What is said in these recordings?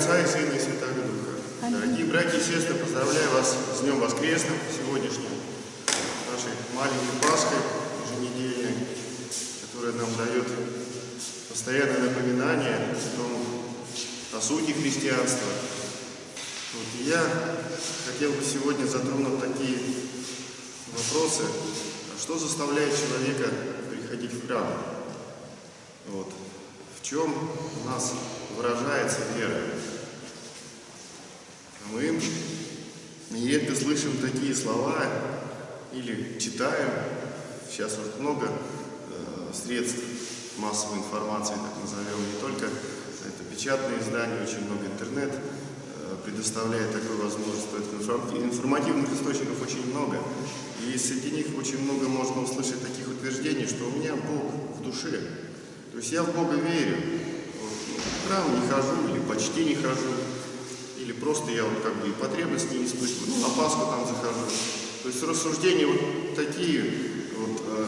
Отца и Сына и Святого Духа. Дорогие братья и сестры, поздравляю вас с Днем Воскресным сегодняшним, нашей маленькой Пасхой еженедельной, которая нам дает постоянное напоминание о, том, о сути христианства. Вот, и я хотел бы сегодня затронуть такие вопросы, а что заставляет человека приходить в храм? Вот. В чем у нас выражается вера? Мы нередко слышим такие слова или читаем, сейчас вот много э, средств массовой информации, так назовем, не только это печатные издания, очень много интернет э, предоставляет такую возможность, поэтому информативных источников очень много. И среди них очень много можно услышать таких утверждений, что у меня Бог в душе. То есть я в Бога верю. Вот, ну, храм не хожу или почти не хожу. Просто я вот как бы и потребности не испытываю. Ну, на там захожу. То есть рассуждения вот такие вот. Э,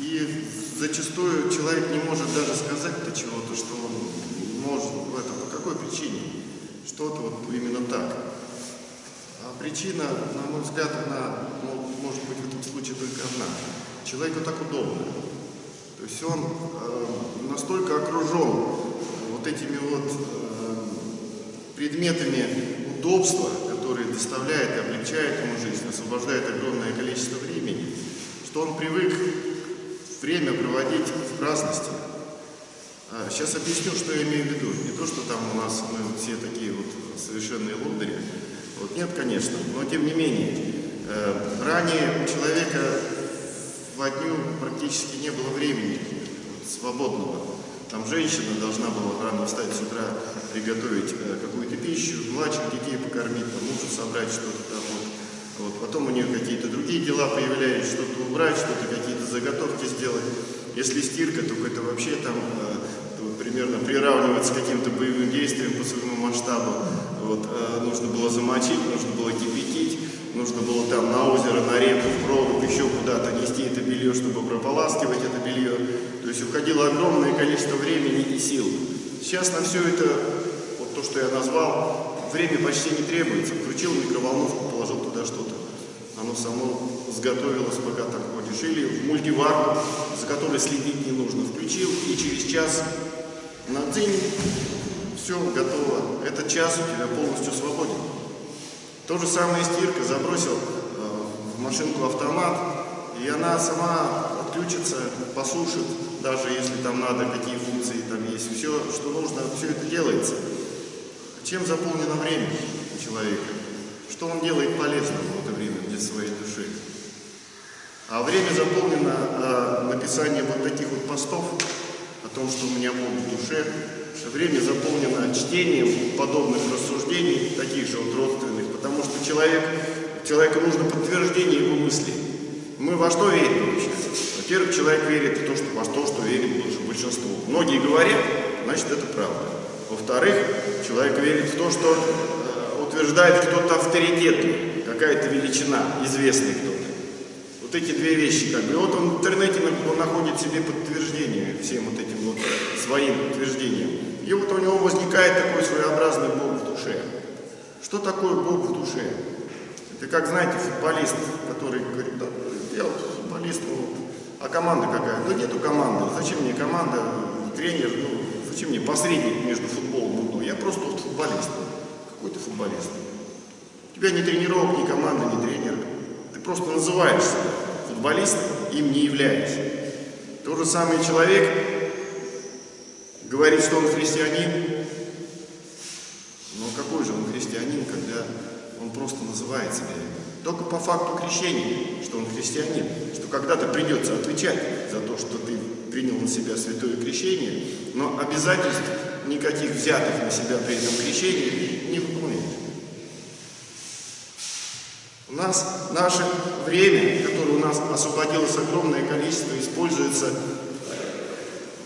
и зачастую человек не может даже сказать-то чего-то, что он может в этом. По какой причине? Что-то вот именно так. А причина, на мой взгляд, она может быть в этом случае только одна. Человеку так удобно. То есть он э, настолько окружен вот этими вот э, предметами удобства, которые доставляет и облегчает ему жизнь, освобождает огромное количество времени, что он привык время проводить в праздности. А, сейчас объясню, что я имею в виду. Не то, что там у нас мы все такие вот совершенные лодыри. Вот нет, конечно, но тем не менее. Э, ранее у человека в дню практически не было времени свободного. Там женщина должна была рано встать с утра, приготовить э, какую-то пищу, младших детей покормить, там, мужу собрать что-то там. Вот. Вот. Потом у нее какие-то другие дела появлялись, что-то убрать, что-то какие-то заготовки сделать. Если стирка, то это вообще там э, примерно приравнивается к каким-то боевым действиям по своему масштабу. Вот, э, нужно было замочить, нужно было кипятить нужно было там на озеро, на реку, в прорубь, еще куда-то нести это белье, чтобы прополаскивать это белье. То есть уходило огромное количество времени и сил. Сейчас на все это, вот то, что я назвал, время почти не требуется. Включил микроволновку, положил туда что-то. Оно само сготовилось, пока там ходишь. Или в мультиварку, за которой следить не нужно. Включил, и через час на день все готово. Этот час у тебя полностью свободен. То же самое стирка, забросил э, в машинку автомат, и она сама отключится, посушит, даже если там надо, какие функции там есть. Все, что нужно, все это делается. Чем заполнено время у человека? Что он делает полезного в это время для своей души? А время заполнено э, написанием вот таких вот постов о том, что у меня Бог в душе. Время заполнено чтением подобных рассуждений, таких же вот родственных потому что человек, человеку нужно подтверждение его мыслей. Мы во что верим вообще? Во-первых, человек верит в то, что, во то, что верит большинство. Многие говорят, значит это правда. Во-вторых, человек верит в то, что э, утверждает кто-то авторитетный, какая-то величина, известный кто-то. Вот эти две вещи, как бы. Вот он в интернете он находит себе подтверждение всем вот этим вот своим утверждением. И вот у него возникает такой своеобразный Бог в душе. Что такое Бог в душе? Это как, знаете, футболист, который говорит, да, я футболист, ну, а команда какая? Да нету команды. Зачем мне команда, тренер, ну, зачем мне посредник между футболом ну, Я просто вот футболист. Какой ты футболист? У тебя ни тренировок, ни команды, ни тренера. Ты просто называешься футболистом, им не являешься. Тот же самый человек говорит, что он христианин, но какой же он христианин, когда он просто называет себя Только по факту крещения, что он христианин, что когда-то придется отвечать за то, что ты принял на себя святое крещение, но обязательств никаких взятых на себя при этом крещении не выполняет. У нас наше время, которое у нас освободилось огромное количество, используется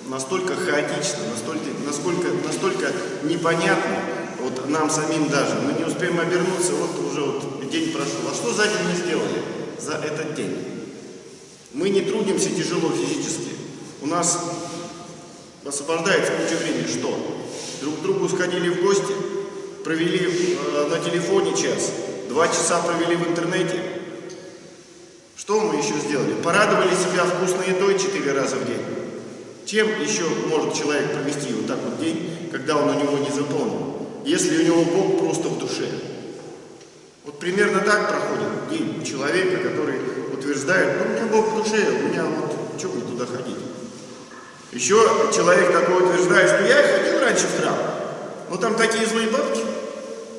настолько хаотично, настолько, насколько, настолько непонятно, вот нам самим даже, мы не успеем обернуться, вот уже вот день прошел. А что за день мы сделали? За этот день. Мы не трудимся тяжело физически. У нас освобождается куча времени. Что? другу сходили в гости, провели э, на телефоне час, два часа провели в интернете. Что мы еще сделали? Порадовали себя вкусной едой четыре раза в день. Чем еще может человек провести вот так вот день, когда он у него не заполнен? Если у него Бог просто в душе. Примерно так проходит день человека, который утверждает, ну, у меня Бог в душе, у меня вот, что мне туда ходить? Еще человек такой утверждает, что я ходил раньше в храм, но там такие злые бабки,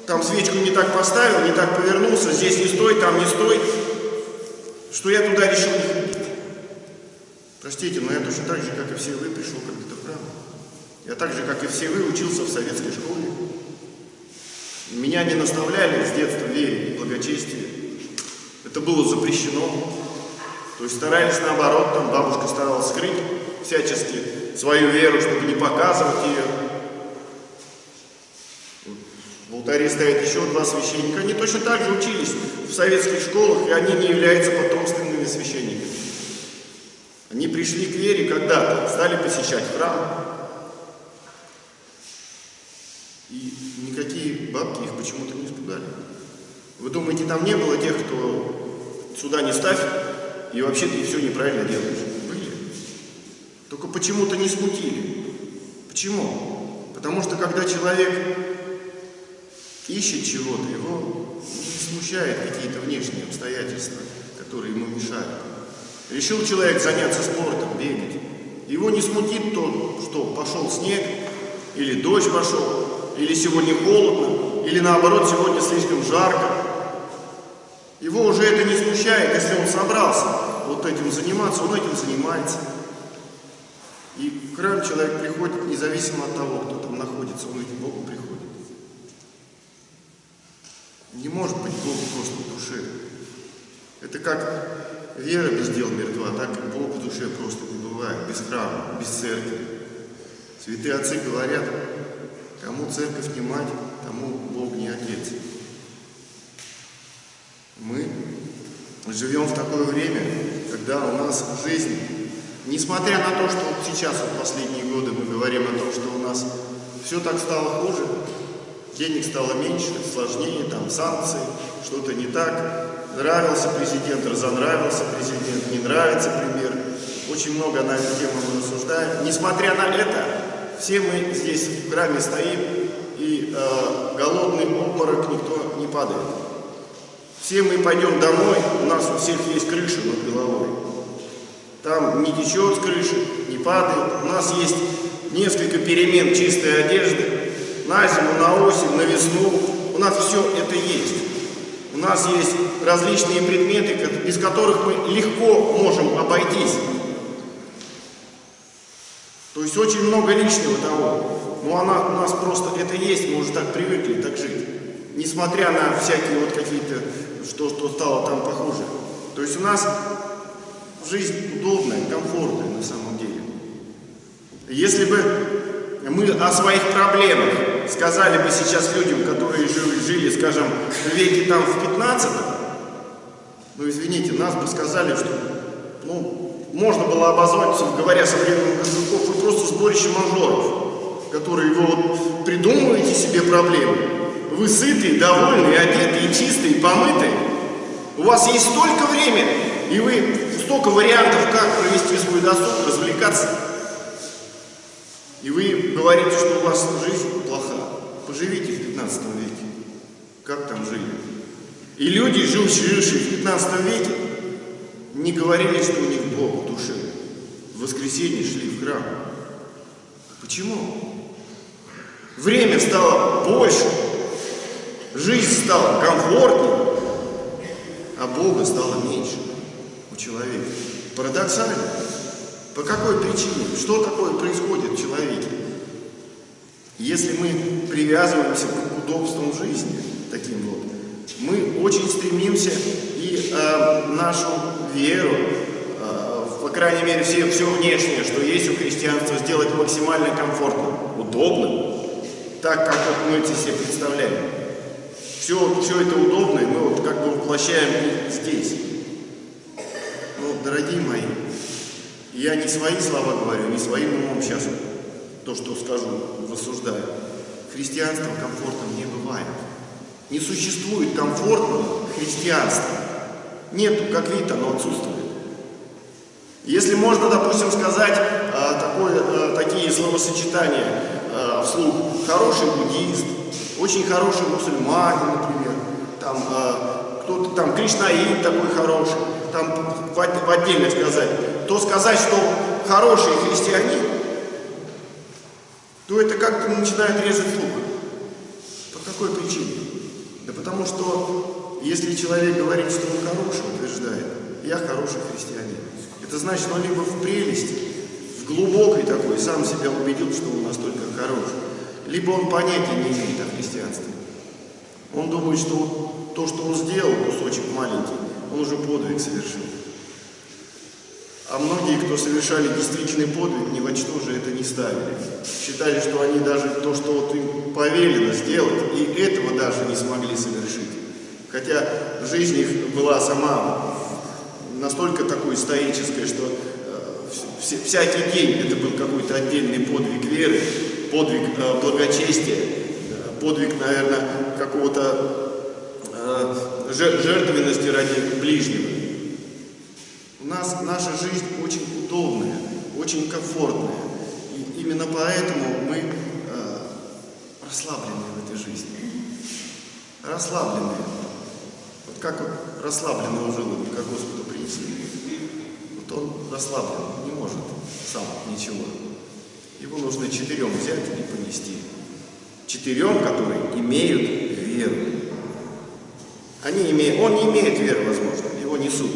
там свечку не так поставил, не так повернулся, здесь не стой, там не стой, что я туда решил не ходить. Простите, но я точно так же, как и все вы, пришел когда-то в храм. Я так же, как и все вы, учился в советской школе. Меня не наставляли с детства вере и благочестию. Это было запрещено. То есть старались наоборот, там бабушка старалась скрыть всячески свою веру, чтобы не показывать ее. В алтаре стоят еще два священника. Они точно так же учились в советских школах, и они не являются потомственными священниками. Они пришли к вере когда-то, стали посещать храм. И никакие бабки их почему-то не испугали. Вы думаете, там не было тех, кто сюда не ставь, и вообще ты все неправильно делаешь? Были. Только почему-то не смутили. Почему? Потому что когда человек ищет чего-то, его не смущают какие-то внешние обстоятельства, которые ему мешают. Решил человек заняться спортом, бегать. Его не смутит то, что пошел снег, или дождь пошел, или сегодня холодно, или наоборот сегодня слишком жарко. Его уже это не смущает, если он собрался вот этим заниматься, он этим занимается. И в храм человек приходит независимо от того, кто там находится, он ведь к Богу приходит. Не может быть Бог просто в душе. Это как вера без дел мертва, так и Бог в душе просто не бывает, без храма, без церкви. Святые отцы говорят, кому церковь не мать, тому Бог не отец. Мы живем в такое время, когда у нас жизнь, несмотря на то, что вот сейчас, вот последние годы мы говорим о том, что у нас все так стало хуже, денег стало меньше, сложнее, там санкции, что-то не так, нравился президент, разонравился президент, не нравится премьер. Очень много на эту тему мы рассуждаем. Несмотря на это, все мы здесь в храме стоим, и э, голодный обморок никто не падает. Все мы пойдем домой, у нас у всех есть крыша над головой. Там не течет с крыши, не падает. У нас есть несколько перемен чистой одежды. На зиму, на осень, на весну. У нас все это есть. У нас есть различные предметы, без которых мы легко можем обойтись. То есть очень много лишнего того. Но она у нас просто это есть, мы уже так привыкли так жить. Несмотря на всякие вот какие-то что, что стало там похуже. То есть у нас жизнь удобная, комфортная на самом деле. Если бы мы о своих проблемах сказали бы сейчас людям, которые жили, жили скажем, в веке там в 15 ну извините, нас бы сказали, что ну, можно было обозвать, говоря современным языком, вы просто сборище мажоров, которые вы вот придумываете себе проблемы, вы сытые, довольные, одетые, чистые, помытые. У вас есть столько времени, и вы столько вариантов, как провести свой досуг, развлекаться. И вы говорите, что у вас жизнь плоха. Поживите в 15 веке. Как там жили? И люди, жившие в 15 веке, не говорили, что у них Бог в душе. В воскресенье шли в храм. Почему? Время стало больше, Жизнь стала комфортнее, а Бога стало меньше у человека. Парадоксально. По какой причине? Что такое происходит в человеке? Если мы привязываемся к удобствам жизни, таким вот, мы очень стремимся и э, нашу веру, э, по крайней мере, все, все внешнее, что есть у христианства, сделать максимально комфортным, удобным, так, как вот мы это себе представляем. Все, все это удобно, и мы вот как бы воплощаем здесь. Но, дорогие мои, я не свои слова говорю, не своим умом сейчас то, что скажу, рассуждаю. христианство комфортным не бывает. Не существует комфортного христианства. Нету, как вид, оно отсутствует. Если можно, допустим, сказать а, такое, а, такие словосочетания а, вслух, хороший буддист, очень хороший мусульманин, например, там а, кто-то там кришнаит такой хороший, там в, в отдельно сказать, то сказать, что хороший христианин, то это как-то начинает резать слух. По какой причине? Да потому что если человек говорит, что он хороший, утверждает, я хороший христианин, это значит, он либо в прелести, в глубокой такой, сам себя убедил, что он настолько хорош, либо он понятия не имеет о христианстве. Он думает, что то, что он сделал, кусочек маленький, он уже подвиг совершил. А многие, кто совершали действительный подвиг, ни во что же это не ставили. Считали, что они даже то, что вот им повелено сделать, и этого даже не смогли совершить. Хотя жизнь их была сама настолько такой стоической, что э, всякий день это был какой-то отдельный подвиг веры, подвиг э, благочестия, э, подвиг, наверное, какого-то э, жертвенности ради ближнего. У нас наша жизнь очень удобная, очень комфортная. И именно поэтому мы э, расслаблены в этой жизни. Расслабленные. Вот как вот расслабленного желудка Господу принесли. Вот он расслаблен, не может сам ничего. Его нужно четырем взять и понести. Четырем, которые имеют веру. Они имеют, он не имеет веры, возможно, его несут.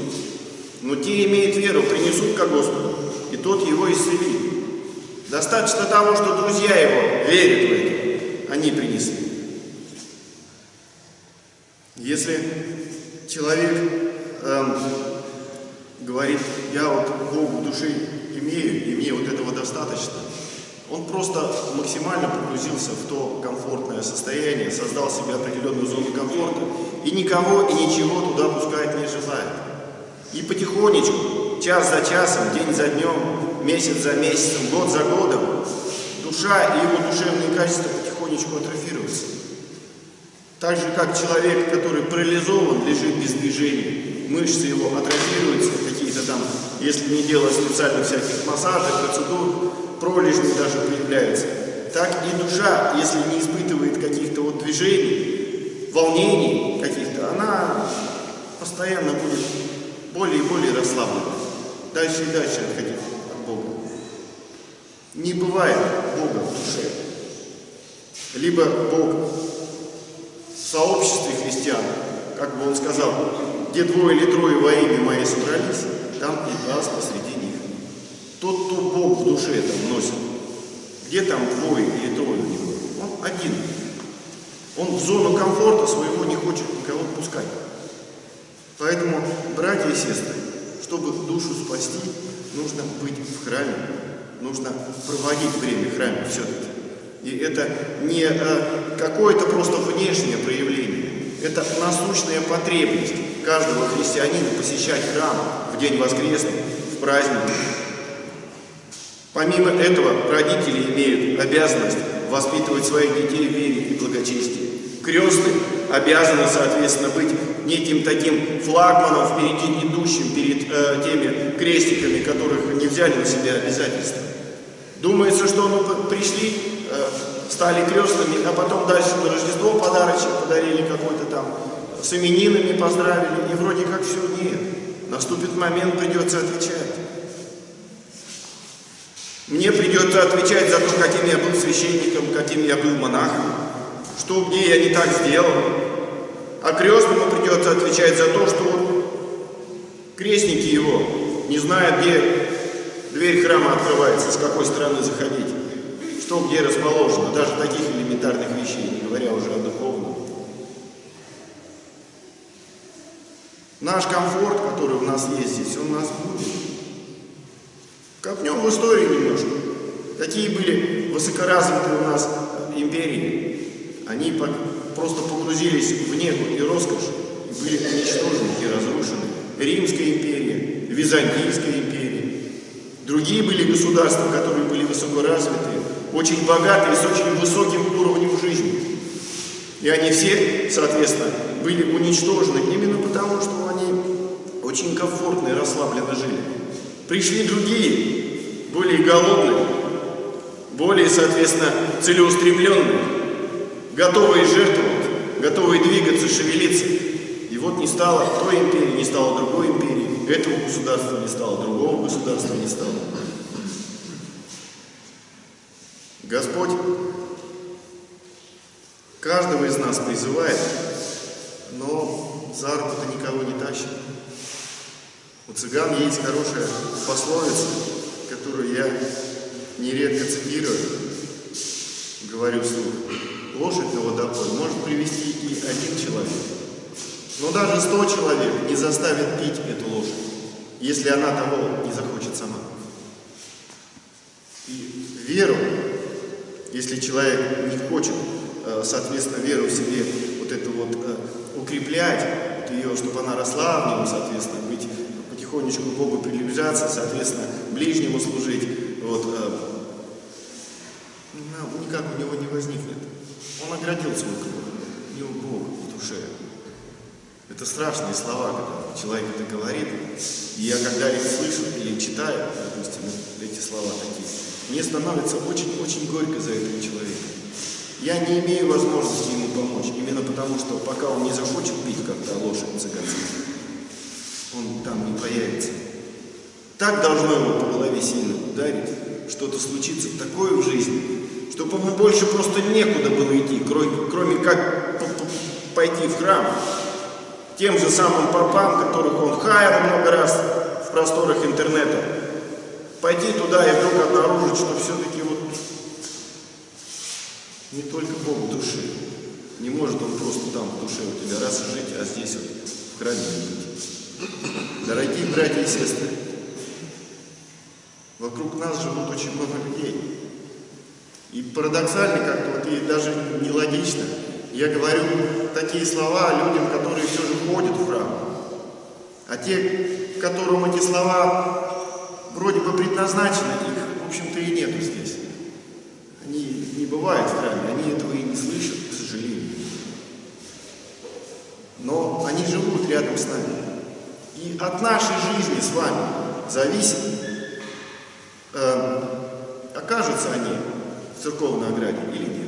Но те имеют веру, принесут ко Господу, и тот его исцелит. Достаточно того, что друзья его верят в это, они принесли. Если человек эм, говорит, я вот Богу души имею, и мне вот этого достаточно, он просто максимально погрузился в то комфортное состояние, создал себе определенную зону комфорта, и никого и ничего туда пускать не желает. И потихонечку, час за часом, день за днем, месяц за месяцем, год за годом, душа и его душевные качества потихонечку атрофируются. Так же, как человек, который парализован, лежит без движения, мышцы его атрофируются, какие-то там, если не делать специальных всяких массажей, процедур, пролежни даже появляются. Так и душа, если не испытывает каких-то вот движений, волнений каких-то, она постоянно будет более и более расслаблена. Дальше и дальше отходить от Бога. Не бывает Бога в душе. Либо Бог в сообществе христиан, как бы он сказал, где двое или трое во имя Мое собрались, там и вас посреди них. Тот, кто Бог в душе там носит, где там двое или трое у него, он один. Он в зону комфорта своего не хочет никого пускать. Поэтому, братья и сестры, чтобы душу спасти, нужно быть в храме, нужно проводить время в храме все-таки. И это не а, какое-то просто внешнее проявление, это насущная потребность каждого христианина посещать храм в день воскресный, в праздник. Помимо этого, родители имеют обязанность воспитывать своих детей в вере и благочестии. Крестные обязаны, соответственно, быть неким таким флагманом впереди идущим перед э, теми крестиками, которых не взяли на себя обязательства. Думается, что мы пришли, э, стали крестными, а потом дальше на Рождество подарочек подарили какой-то там, с именинами поздравили, и вроде как все нет. Наступит момент, придется отвечать. Мне придется отвечать за то, каким я был священником, каким я был монахом, что где я не так сделал. А крестному придется отвечать за то, что крестники его не знают, где дверь храма открывается, с какой стороны заходить, что где расположено, даже таких элементарных вещей, не говоря уже о духовном. Наш комфорт, который у нас есть здесь, он у нас будет. Копнем в историю немножко. Какие были высокоразвитые у нас империи. Они просто погрузились в негу и роскошь, и были уничтожены и разрушены. Римская империя, Византийская империя. Другие были государства, которые были высокоразвитые, очень богатые, с очень высоким уровнем жизни. И они все, соответственно, были уничтожены именно потому, что они очень комфортно и расслабленно жили. Пришли другие, более голодные, более, соответственно, целеустремленные, готовые жертвовать, готовые двигаться, шевелиться. И вот не стало той империи, не стало другой империи, этого государства не стало, другого государства не стало. Господь каждого из нас призывает, но за руку-то никого не тащит. Цыган есть хорошая пословица, которую я нередко цитирую, говорю вслух. Лошадь на водопой может привести и один человек. Но даже сто человек не заставит пить эту лошадь, если она того не захочет сама. И веру, если человек не хочет, э, соответственно, веру в себе вот это вот э, укреплять, вот ее, чтобы она росла в нем, соответственно, быть потихонечку к Богу приближаться, соответственно, ближнему служить, вот, э, ну, никак у него не возникнет. Он оградил свой круг, у него Бог в душе. Это страшные слова, когда человек это говорит. И я когда их слышу или читаю, допустим, эти слова такие, мне становится очень-очень горько за этого человека. Я не имею возможности ему помочь, именно потому что пока он не захочет пить, то лошадь цыганская, он там не появится. Так должно его по голове сильно ударить, что-то случится такое в жизни, чтобы ему больше просто некуда было идти, кроме как пойти в храм, тем же самым попам, которых он хаял много раз в просторах интернета, пойти туда и вдруг обнаружить, что все-таки вот не только Бог в душе. Не может он просто там в душе у тебя раз жить, а здесь вот в храме. Дорогие братья и сестры, вокруг нас живут очень много людей. И парадоксально как-то, вот и даже нелогично, я говорю такие слова людям, которые все же ходят в храм. А те, которым эти слова вроде бы предназначены, их, в общем-то, и нету здесь. Они не бывают в храме, они этого и не слышат, к сожалению. Но они живут рядом с нами. И от нашей жизни с вами зависит, э, окажутся они в церковной ограде или нет.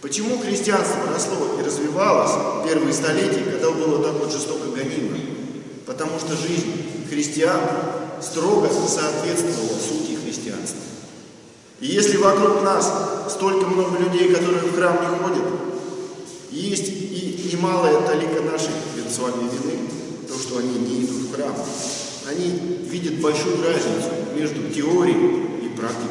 Почему христианство росло и развивалось в первые столетия, когда было так вот жестоко гонимо? Потому что жизнь христиан строго соответствовала сути христианства. И если вокруг нас столько много людей, которые в храм не ходят, есть и немалая талика нашей с вами вины, то, что они не идут в храм, они видят большую разницу между теорией и практикой.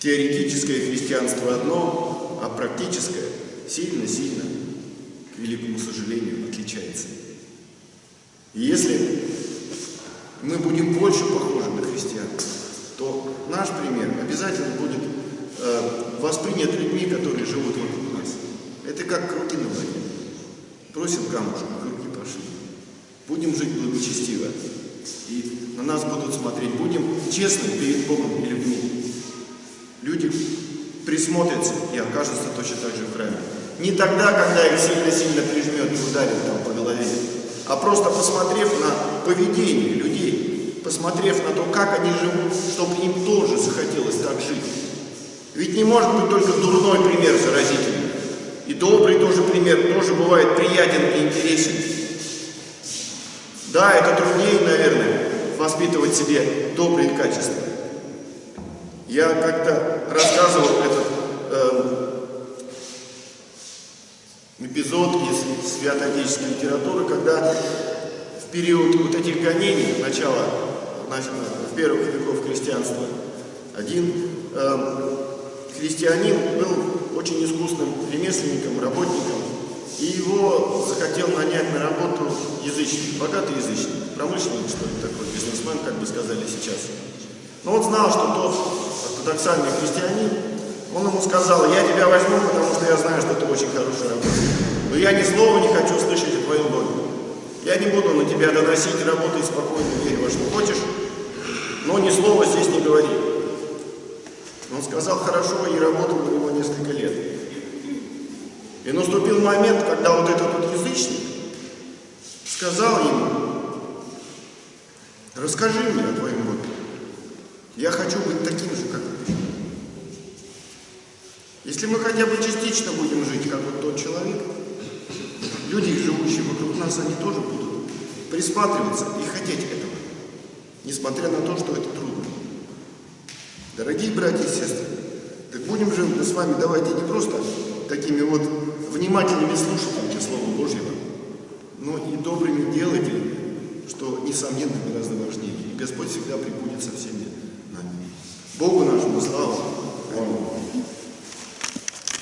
Теоретическое христианство одно, а практическое сильно-сильно, к великому сожалению, отличается. И если мы будем больше похожи на христиан, то наш пример обязательно будет э, воспринят людьми, которые живут вокруг нас. Это как круги на воде. Бросим камушек, круги пошли. Будем жить благочестиво. И на нас будут смотреть. Будем честны перед Богом и людьми. Люди присмотрятся и окажутся точно так же в храме. Не тогда, когда их сильно-сильно прижмет и ударит там по голове, а просто посмотрев на поведение людей, посмотрев на то, как они живут, чтобы им тоже захотелось так жить. Ведь не может быть только дурной пример заразительный. И добрый тоже пример тоже бывает приятен и интересен. Да, это труднее, наверное, воспитывать себе добрые качества. Я как-то рассказывал этот э, эпизод из свято-отечественной литературы, когда в период вот этих гонений, начала, в первых веков христианства, один э, христианин был очень искусным ремесленником, работником, и его захотел нанять на работу язычник, богатый язычник, промышленник, что ли, такой бизнесмен, как бы сказали сейчас. Но он знал, что тот ортодоксальный христианин, он ему сказал, я тебя возьму, потому что я знаю, что ты очень хороший работник. Но я ни слова не хочу слышать о твоем доме. Я не буду на тебя доносить, работай спокойно, верь во что хочешь, но ни слова здесь не говори. Он сказал хорошо и работал у него несколько лет. И наступил момент, когда вот этот вот язычник сказал ему, расскажи мне о твоем Боге. Я хочу быть таким же, как ты. Если мы хотя бы частично будем жить, как вот тот человек, люди, живущие вокруг нас, они тоже будут присматриваться и хотеть этого, несмотря на то, что это трудно. Дорогие братья и сестры, так будем же мы с вами, давайте не просто такими вот внимательными слушателями Слова Божьего, но и добрыми делателями, что, несомненно, гораздо важнее. И Господь всегда прибудет со всеми нами. Богу нашему славу!